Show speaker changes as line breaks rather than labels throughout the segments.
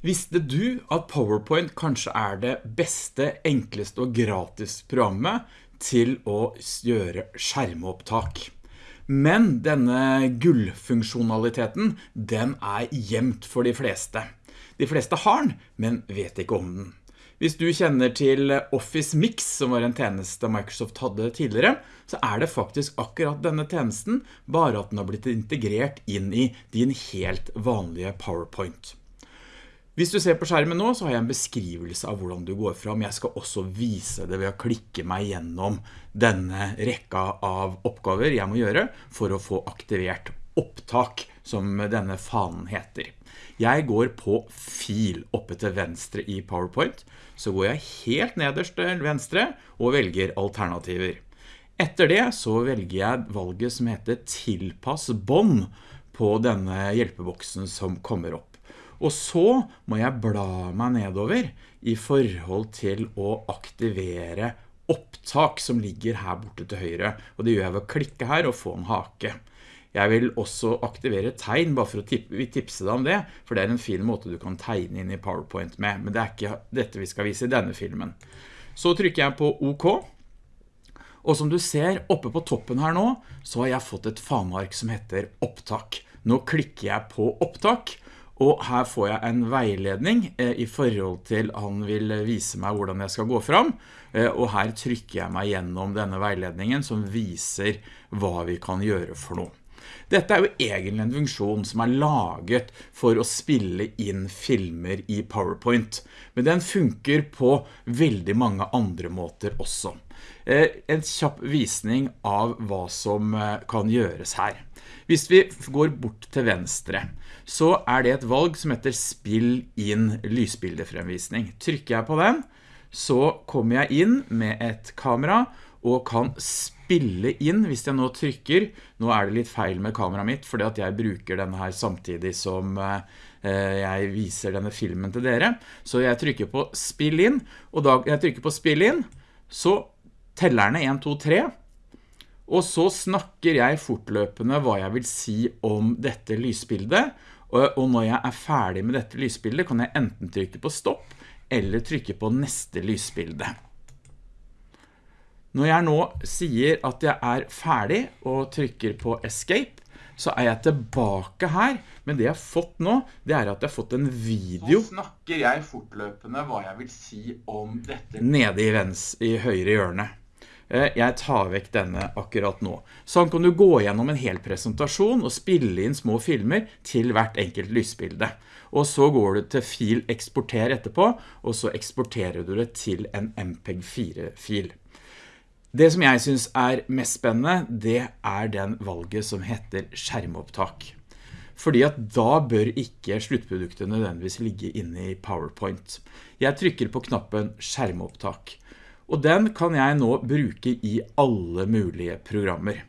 Visste du at PowerPoint kanskje er det beste, enkleste og gratis programmet til å gjøre skjermopptak? Men denne gullfunksjonaliteten, den er gjemt for de fleste. De fleste har den, men vet ikke om den. Hvis du kjenner til Office Mix, som var en tjeneste Microsoft hadde tidligere, så er det faktisk akkurat denne tjenesten, bare at den har blitt integrert inn i din helt vanlige PowerPoint. Hvis du ser på skjermen nå, så har jeg en beskrivelse av hvordan du går fram. Jeg skal også vise det ved å klikke meg gjennom denne rekka av oppgaver jeg må gjøre for å få aktivert opptak, som denne fanen heter. Jeg går på fil oppe til venstre i PowerPoint, så går jeg helt nederst til venstre og velger alternativer. Etter det så velger jeg valget som heter tilpass bånd på denne hjelpeboksen som kommer opp. Og så må jeg bla meg nedover i forhold til å aktivere opptak som ligger her borte til høyre. Og det gjør jeg ved å klikke her og få en hake. Jeg vil også aktivere tegn, bare for å tipse deg om det, for det er en fin måte du kan tegne inn i PowerPoint med, men det er ikke dette vi skal vise i denne filmen. Så trykker jeg på OK, og som du ser oppe på toppen her nå, så har jeg fått et fanark som heter opptak. Nå klikker jeg på opptak, og her får jeg en veiledning eh, i forhold til han vil vise meg hvordan jeg skal gå fram, eh, og her trykker jeg meg gjennom denne veiledningen som viser hva vi kan gjøre for noe. Dette er jo egentlig en funksjon som er laget for å spille inn filmer i PowerPoint, men den funker på veldig mange andre måter også. Eh, en kjapp visning av hva som kan gjøres her. Hvis vi går bort til venstre, så er det et valg som heter spill inn lysbildefremvisning. Trykker jeg på den, så kommer jeg inn med et kamera og kan spille inn hvis jeg nå trykker. Nå er det litt feil med kameraet mitt, fordi at jeg bruker denne her samtidig som eh, jeg viser denne filmen til dere. Så jeg trykker på spill inn, og da jeg trykker på spill inn, så teller den 1, 2, 3, og så snakker jeg fortløpende hva jeg vil si om dette lysbildet, og når jeg er ferdig med dette lysbildet kan jeg enten trykke på stopp eller trykke på neste lysbilde. Når jeg nå sier at jeg er ferdig og trykker på escape, så er jeg tilbake her, men det jeg har fått nå, det er at jeg har fått en video. Så snakker jeg fortløpende hva jeg vil si om dette nede i, vens, i høyre hjørne. Eh, jeg tar vekk denne akkurat nå. Sånn kan du gå gjennom en hel presentasjon og spille inn små filmer til hvert enkelt lysbilde. Og så går du til fil eksporter etterpå, og så eksporterer du det til en MPEG-4-fil. Det som jeg synes er mest spennende, det er den valget som heter skjermopptak. Fordi at da bør ikke sluttproduktet nødvendigvis ligge inne i PowerPoint. Jeg trykker på knappen skjermopptak. Og den kan jeg nå bruke i alle mulige programmer.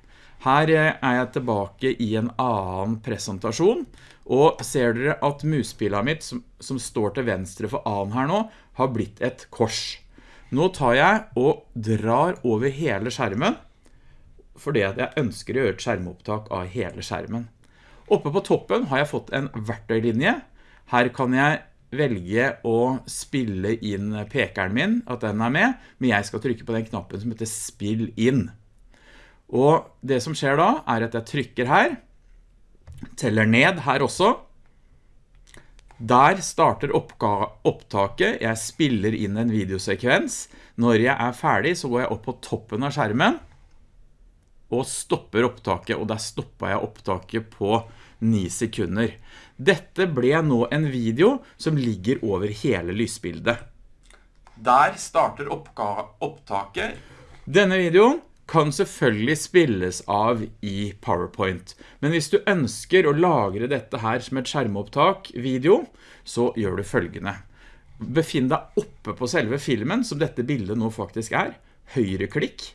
Her eh, er jeg tilbake i en annen presentasjon, og ser dere at muspillet mitt, som, som, står til venstre for A-en her nå, har blitt et kors. Nå tar jeg og drar over hele skjermen, fordi jeg ønsker å gjøre et skjermopptak av hele skjermen. Oppe på toppen har jeg fått en verktøylinje. Her kan jeg velge å spille inn pekeren min, at den er med, men jeg skal trykke på den knappen som heter spill inn. Og det som skjer da, er at jeg trykker her, teller ned her også. Der starter opptaket, jeg spiller inn en videosekvens. Når jeg er ferdig så går jeg opp på toppen av skjermen, og stopper opptaket, og der stopper jeg opptaket på 9 sekunder. Dette ble nå en video som ligger over hele lysbildet. Der starter opptaket. Denne videoen kan selvfølgelig spilles av i PowerPoint. Men hvis du ønsker å lagre dette her som et skjermopptak video, så gjør du følgende. Befinn deg oppe på selve filmen, som dette bildet nå faktisk er. Høyreklikk.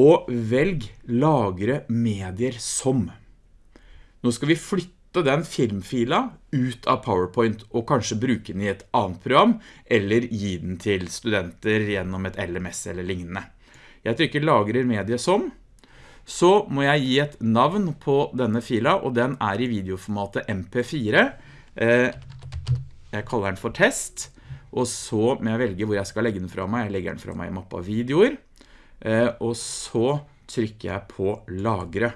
Og velg lagre medier som. Nå skal vi flytte den filmfila ut av PowerPoint og kanskje bruke den i et annet program, eller gi den til studenter gjennom et LMS eller lignende. Jeg trykker lagrer medie som, så må jeg gi et navn på denne fila, og den er i videoformatet MP4. Eh, jeg kaller den for test, og så må jeg velge hvor jeg skal legge den fra meg. Jeg legger den fra meg i mappa videoer, eh, og så trykker jeg på lagre.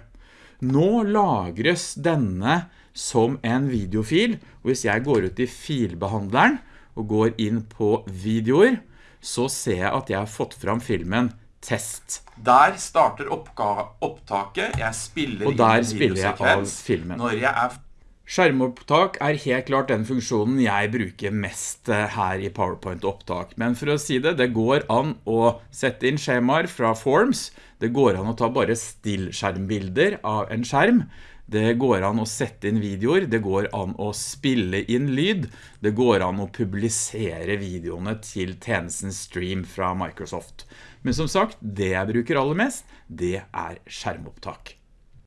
Nå lagres denne som en videofil, og hvis jeg går ut i filbehandleren og går inn på videoer, så ser jeg at jeg har fått fram filmen test. Der starter opptaket, jeg spiller
og der spiller jeg av filmen.
Når jeg er Skjermopptak er helt klart den funksjonen jeg bruker mest eh, her i PowerPoint-opptak. Men for å si det, det går an å sette inn skjemaer fra Forms. Det går an å ta bare stillskjermbilder av en skjerm. Det går an å sette inn videoer, det går an å spille inn lyd, det går an å publisere videoene til tjenesten Stream fra Microsoft. Men som sagt, det jeg bruker aller mest, det er skjermopptak.